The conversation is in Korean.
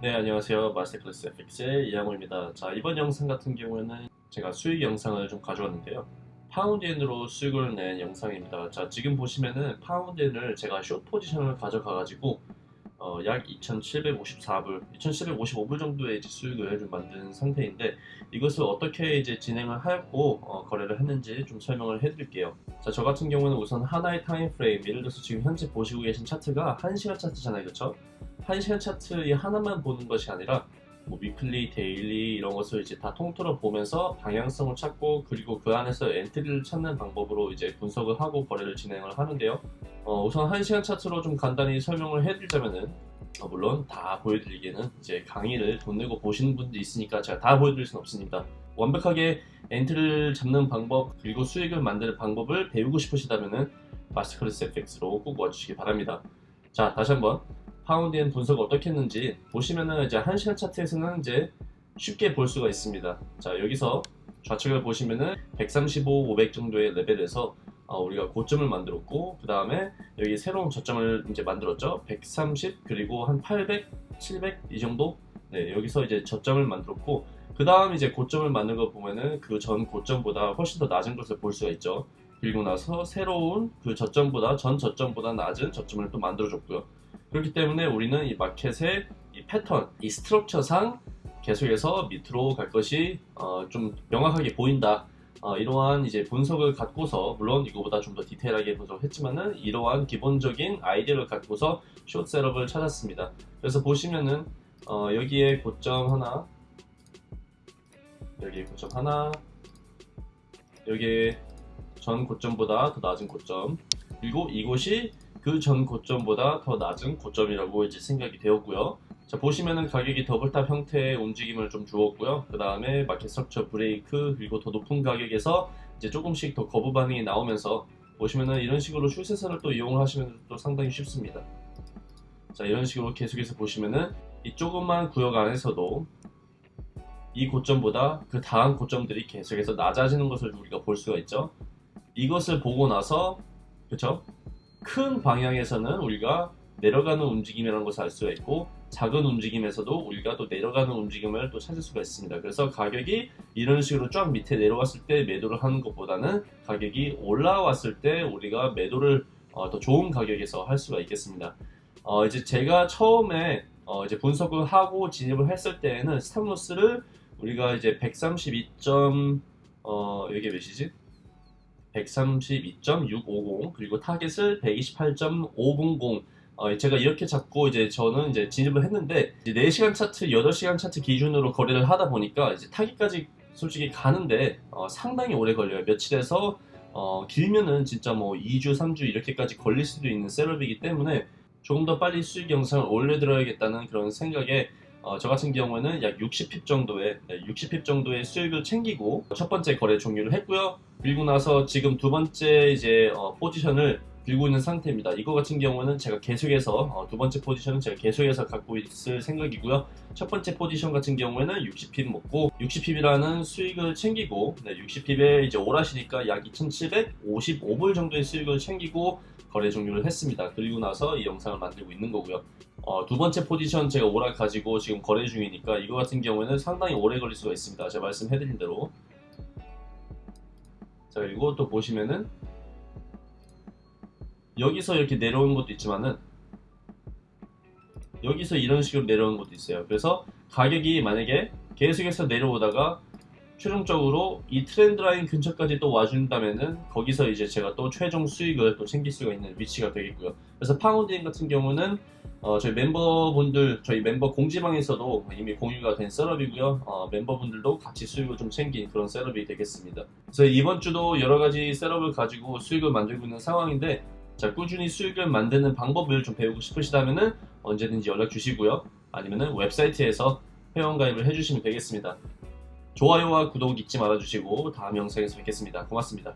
네 안녕하세요. 마스터클래스 FX의 이양호입니다. 자 이번 영상 같은 경우에는 제가 수익 영상을 좀 가져왔는데요. 파운드엔으로 수익을 낸 영상입니다. 자 지금 보시면은 파운드엔을 제가 숏 포지션을 가져가 가지고 어, 약 2754불 2755불 정도의 수익을 좀 만든 상태인데 이것을 어떻게 이제 진행을 하였고 어, 거래를 했는지 좀 설명을 해 드릴게요. 자 저 같은 경우는 우선 하나의 time frame 예를 들어서 지금 현재 보시고 계신 차트가 1시간 차트잖아요. 그렇죠 1시간 차트 이 하나만 보는 것이 아니라 뭐 weekly, daily 이런 것을 이제 다 통틀어 보면서 방향성을 찾고 그리고 그 안에서 entry를 찾는 방법으로 이제 분석을 하고 거래를 진행을 하는데요. 어, 우선 1시간 차트로 좀 간단히 설명을 해드리자면은 어, 물론 다 보여드리기에는 이제 강의를 돈 내고 보시는 분들이 있으니까 제가 다 보여드릴 수는 없습니다. 완벽하게 entry를 잡는 방법 그리고 수익을 만드는 방법을 배우고 싶으시다면은 마스터클래스 FX로 꼭 와주시기 바랍니다. 자 다시 한번 파운드엔 분석을 어떻게 했는지 보시면은 이제 1시간 차트에서는 이제 쉽게 볼 수가 있습니다. 자 여기서 좌측을 보시면은 135, 500 정도의 레벨에서 어, 우리가 고점을 만들었고 그 다음에 여기 새로운 저점을 이제 만들었죠. 130 그리고 한 800, 700 이 정도 네 여기서 이제 저점을 만들었고 그 다음 이제 고점을 만든 거 보면은 그 전 고점보다 훨씬 더 낮은 것을 볼 수가 있죠. 그리고 나서 새로운 그 저점보다 전 저점보다 낮은 저점을 또 만들어줬고요. 그렇기 때문에 우리는 이 마켓의 이 패턴, 이 스트럭처상 계속해서 밑으로 갈 것이 어, 좀 명확하게 보인다. 어, 이러한 이제 분석을 갖고서 물론 이거보다 좀 더 디테일하게 분석했지만은 이러한 기본적인 아이디어를 갖고서 숏 셋업을 찾았습니다. 그래서 보시면은 어, 여기에 고점 하나, 여기에 고점 하나, 여기에 전 고점보다 더 낮은 고점, 그리고 이곳이 그 전 고점보다 더 낮은 고점이라고 이제 생각이 되었고요. 자 보시면은 가격이 double top 형태의 움직임을 좀 주었고요. 그 다음에 market structure break 그리고 더 높은 가격에서 이제 조금씩 더 거부 반응이 나오면서 보시면은 이런 식으로 추세선을 또 이용을 하시면 또 상당히 쉽습니다. 자 이런 식으로 계속해서 보시면은 이 조그만 구역 안에서도 이 고점보다 그 다음 고점들이 계속해서 낮아지는 것을 우리가 볼 수가 있죠. 이것을 보고 나서 그쵸? 큰 방향에서는 우리가 내려가는 움직임이라는 것을 알 수가 있고 작은 움직임에서도 우리가 또 내려가는 움직임을 또 찾을 수가 있습니다. 그래서 가격이 이런 식으로 쫙 밑에 내려왔을 때 매도를 하는 것보다는 가격이 올라왔을 때 우리가 매도를 어, 더 좋은 가격에서 할 수가 있겠습니다. 어, 이제 제가 처음에 어, 이제 분석을 하고 진입을 했을 때에는 stop loss를 우리가 이제 132. 어, 이게 몇이지? 132.650 그리고 타겟을 128.500 어, 제가 이렇게 잡고 이제 저는 이제 진입을 했는데 이제 4시간 차트, 8시간 차트 기준으로 거래를 하다 보니까 이제 타깃까지 솔직히 가는데 어, 상당히 오래 걸려요. 며칠에서 어, 길면은 진짜 뭐 2주, 3주 이렇게까지 걸릴 수도 있는 셋업이기 때문에 조금 더 빨리 수익 영상을 올려드려야겠다는 그런 생각에 어, 저 같은 경우에는 약 60핍 정도의 네, 60핍 정도의 수익을 챙기고 첫 번째 거래 종료를 했고요. 그리고 나서 지금 두 번째 이제 어, 포지션을 들고 있는 상태입니다. 이거 같은 경우는 제가 계속해서 어, 두 번째 포지션은 제가 계속해서 갖고 있을 생각이고요. 첫 번째 포지션 같은 경우에는 60핍 먹고 60핍이라는 수익을 챙기고 네, 60핍에 이제 오라시니까 약 2,755불 정도의 수익을 챙기고 거래 종료를 했습니다. 그리고 나서 이 영상을 만들고 있는 거고요. 어, 두 번째 포지션 제가 열어 가지고 지금 거래 중이니까 이거 같은 경우에는 상당히 오래 걸릴 수가 있습니다. 제가 말씀해드린 대로 자 또 보시면은 여기서 이렇게 내려오는 것도 있지만은 여기서 이런 식으로 내려오는 것도 있어요. 그래서 가격이 만약에 계속해서 내려오다가 최종적으로 이 trend line 근처까지 또 와준다면은 거기서 이제 제가 또 최종 수익을 또 챙길 수가 있는 위치가 되겠고요. 그래서 파운드엔 같은 경우는 어, 저희 멤버분들, 저희 멤버 공지방에서도 이미 공유가 된 setup이고요. 어, 멤버분들도 같이 수익을 좀 챙긴 그런 setup이 되겠습니다. 그래서 이번 주도 여러 가지 setup을 가지고 수익을 만들고 있는 상황인데 자, 꾸준히 수익을 만드는 방법을 좀 배우고 싶으시다면은 언제든지 연락 주시고요. 아니면은 웹사이트에서 회원가입을 해주시면 되겠습니다. 좋아요와 구독 잊지 말아주시고 다음 영상에서 뵙겠습니다. 고맙습니다.